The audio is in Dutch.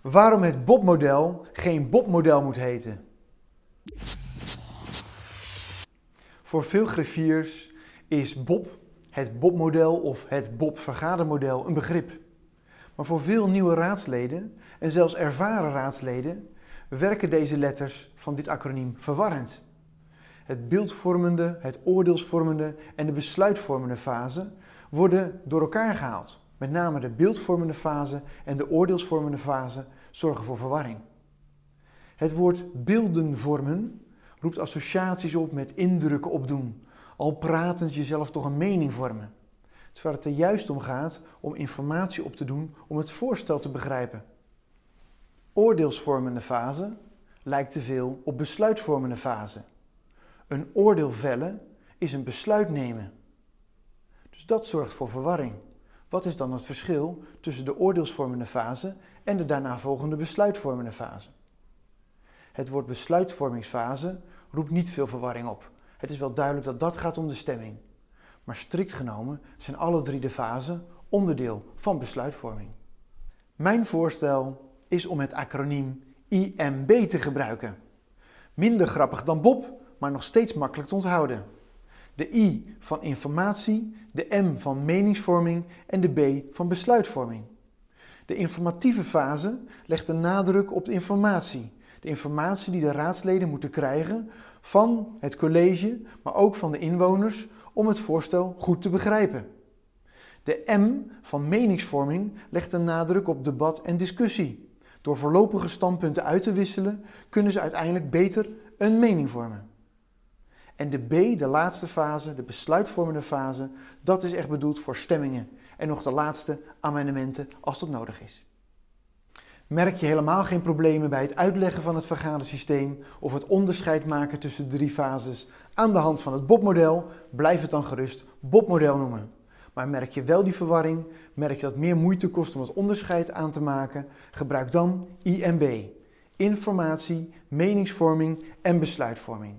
Waarom het Bob-model geen Bob-model moet heten. Voor veel griffiers is Bob, het Bob-model of het Bob-vergadermodel een begrip. Maar voor veel nieuwe raadsleden en zelfs ervaren raadsleden werken deze letters van dit acroniem verwarrend. Het beeldvormende, het oordeelsvormende en de besluitvormende fase worden door elkaar gehaald. Met name de beeldvormende fase en de oordeelsvormende fase zorgen voor verwarring. Het woord beelden vormen roept associaties op met indrukken opdoen, al pratend jezelf toch een mening vormen. Terwijl het er juist om gaat om informatie op te doen om het voorstel te begrijpen. Oordeelsvormende fase lijkt te veel op besluitvormende fase. Een oordeel vellen is een besluit nemen. Dus dat zorgt voor verwarring. Wat is dan het verschil tussen de oordeelsvormende fase en de daarna volgende besluitvormende fase? Het woord besluitvormingsfase roept niet veel verwarring op. Het is wel duidelijk dat dat gaat om de stemming. Maar strikt genomen zijn alle drie de fasen onderdeel van besluitvorming. Mijn voorstel is om het acroniem IMB te gebruiken. Minder grappig dan Bob, maar nog steeds makkelijk te onthouden. De I van informatie, de M van meningsvorming en de B van besluitvorming. De informatieve fase legt de nadruk op de informatie. De informatie die de raadsleden moeten krijgen van het college, maar ook van de inwoners om het voorstel goed te begrijpen. De M van meningsvorming legt de nadruk op debat en discussie. Door voorlopige standpunten uit te wisselen kunnen ze uiteindelijk beter een mening vormen. En de B, de laatste fase, de besluitvormende fase, dat is echt bedoeld voor stemmingen. En nog de laatste amendementen als dat nodig is. Merk je helemaal geen problemen bij het uitleggen van het vergadersysteem of het onderscheid maken tussen de drie fases aan de hand van het Bob-model, blijf het dan gerust Bob-model noemen. Maar merk je wel die verwarring, merk je dat meer moeite kost om het onderscheid aan te maken, gebruik dan IMB. Informatie, meningsvorming en besluitvorming.